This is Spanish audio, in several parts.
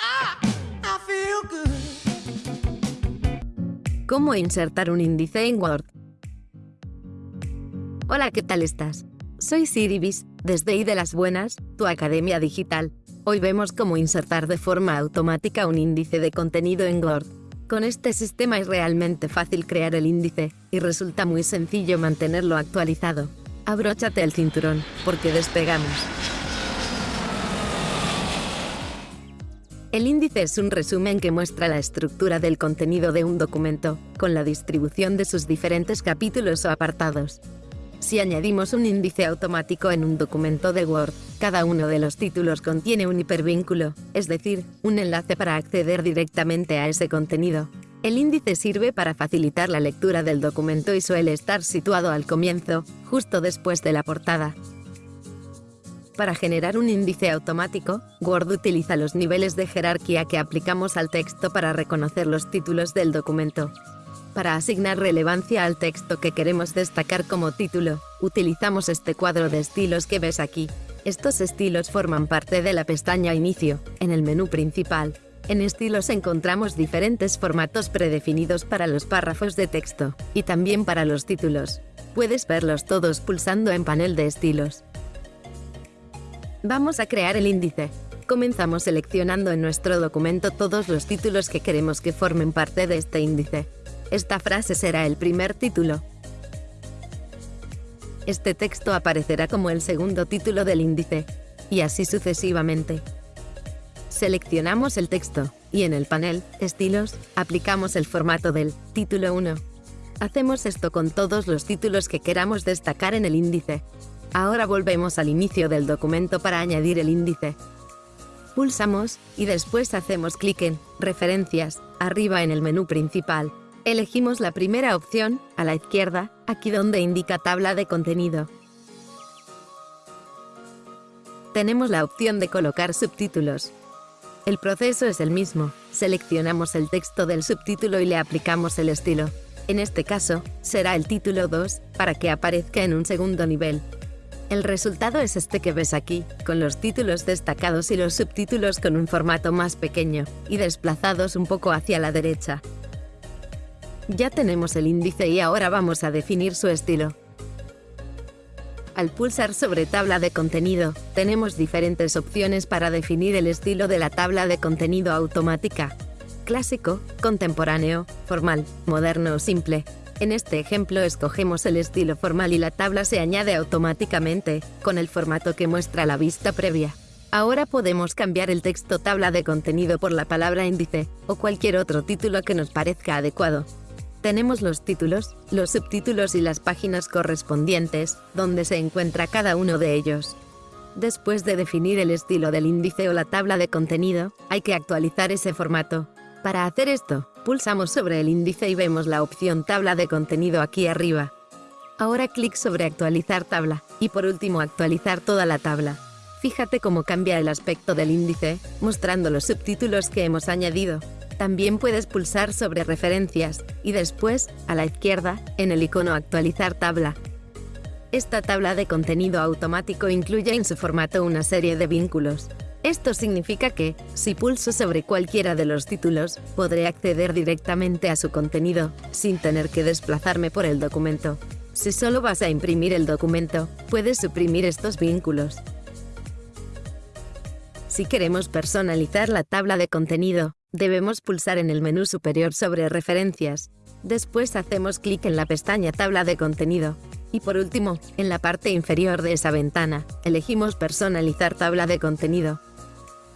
Ah. ¿Cómo insertar un índice en Word? Hola, ¿qué tal estás? Soy Siribis, desde I de las Buenas, tu academia digital. Hoy vemos cómo insertar de forma automática un índice de contenido en Word. Con este sistema es realmente fácil crear el índice, y resulta muy sencillo mantenerlo actualizado. Abróchate el cinturón, porque despegamos. El índice es un resumen que muestra la estructura del contenido de un documento, con la distribución de sus diferentes capítulos o apartados. Si añadimos un índice automático en un documento de Word, cada uno de los títulos contiene un hipervínculo, es decir, un enlace para acceder directamente a ese contenido. El índice sirve para facilitar la lectura del documento y suele estar situado al comienzo, justo después de la portada. Para generar un índice automático, Word utiliza los niveles de jerarquía que aplicamos al texto para reconocer los títulos del documento. Para asignar relevancia al texto que queremos destacar como título, utilizamos este cuadro de estilos que ves aquí. Estos estilos forman parte de la pestaña Inicio, en el menú principal. En estilos encontramos diferentes formatos predefinidos para los párrafos de texto, y también para los títulos. Puedes verlos todos pulsando en panel de estilos. Vamos a crear el índice. Comenzamos seleccionando en nuestro documento todos los títulos que queremos que formen parte de este índice. Esta frase será el primer título. Este texto aparecerá como el segundo título del índice, y así sucesivamente. Seleccionamos el texto, y en el panel Estilos, aplicamos el formato del Título 1. Hacemos esto con todos los títulos que queramos destacar en el índice. Ahora volvemos al inicio del documento para añadir el índice. Pulsamos y después hacemos clic en Referencias, arriba en el menú principal. Elegimos la primera opción, a la izquierda, aquí donde indica tabla de contenido. Tenemos la opción de colocar subtítulos. El proceso es el mismo. Seleccionamos el texto del subtítulo y le aplicamos el estilo. En este caso, será el título 2, para que aparezca en un segundo nivel. El resultado es este que ves aquí, con los títulos destacados y los subtítulos con un formato más pequeño, y desplazados un poco hacia la derecha. Ya tenemos el índice y ahora vamos a definir su estilo. Al pulsar sobre tabla de contenido, tenemos diferentes opciones para definir el estilo de la tabla de contenido automática. Clásico, contemporáneo, formal, moderno o simple. En este ejemplo escogemos el estilo formal y la tabla se añade automáticamente, con el formato que muestra la vista previa. Ahora podemos cambiar el texto tabla de contenido por la palabra índice, o cualquier otro título que nos parezca adecuado. Tenemos los títulos, los subtítulos y las páginas correspondientes, donde se encuentra cada uno de ellos. Después de definir el estilo del índice o la tabla de contenido, hay que actualizar ese formato. Para hacer esto, pulsamos sobre el índice y vemos la opción Tabla de contenido aquí arriba. Ahora clic sobre Actualizar tabla, y por último actualizar toda la tabla. Fíjate cómo cambia el aspecto del índice, mostrando los subtítulos que hemos añadido. También puedes pulsar sobre Referencias, y después, a la izquierda, en el icono Actualizar tabla. Esta tabla de contenido automático incluye en su formato una serie de vínculos. Esto significa que, si pulso sobre cualquiera de los títulos, podré acceder directamente a su contenido, sin tener que desplazarme por el documento. Si solo vas a imprimir el documento, puedes suprimir estos vínculos. Si queremos personalizar la tabla de contenido, debemos pulsar en el menú superior sobre Referencias. Después hacemos clic en la pestaña Tabla de contenido. Y por último, en la parte inferior de esa ventana, elegimos Personalizar tabla de contenido.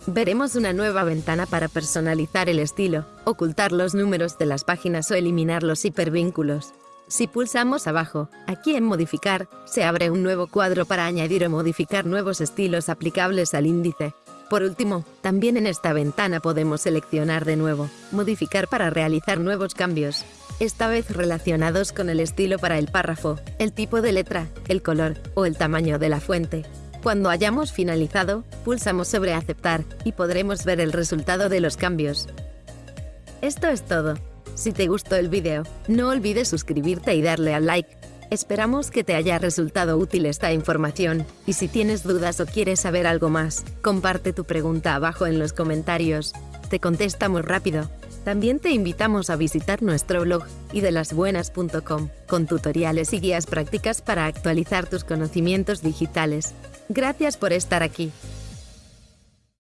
Veremos una nueva ventana para personalizar el estilo, ocultar los números de las páginas o eliminar los hipervínculos. Si pulsamos abajo, aquí en Modificar, se abre un nuevo cuadro para añadir o modificar nuevos estilos aplicables al índice. Por último, también en esta ventana podemos seleccionar de nuevo, modificar para realizar nuevos cambios, esta vez relacionados con el estilo para el párrafo, el tipo de letra, el color o el tamaño de la fuente. Cuando hayamos finalizado, pulsamos sobre Aceptar y podremos ver el resultado de los cambios. Esto es todo. Si te gustó el vídeo, no olvides suscribirte y darle al like. Esperamos que te haya resultado útil esta información y si tienes dudas o quieres saber algo más, comparte tu pregunta abajo en los comentarios. Te contestamos rápido. También te invitamos a visitar nuestro blog idelasbuenas.com con tutoriales y guías prácticas para actualizar tus conocimientos digitales. Gracias por estar aquí.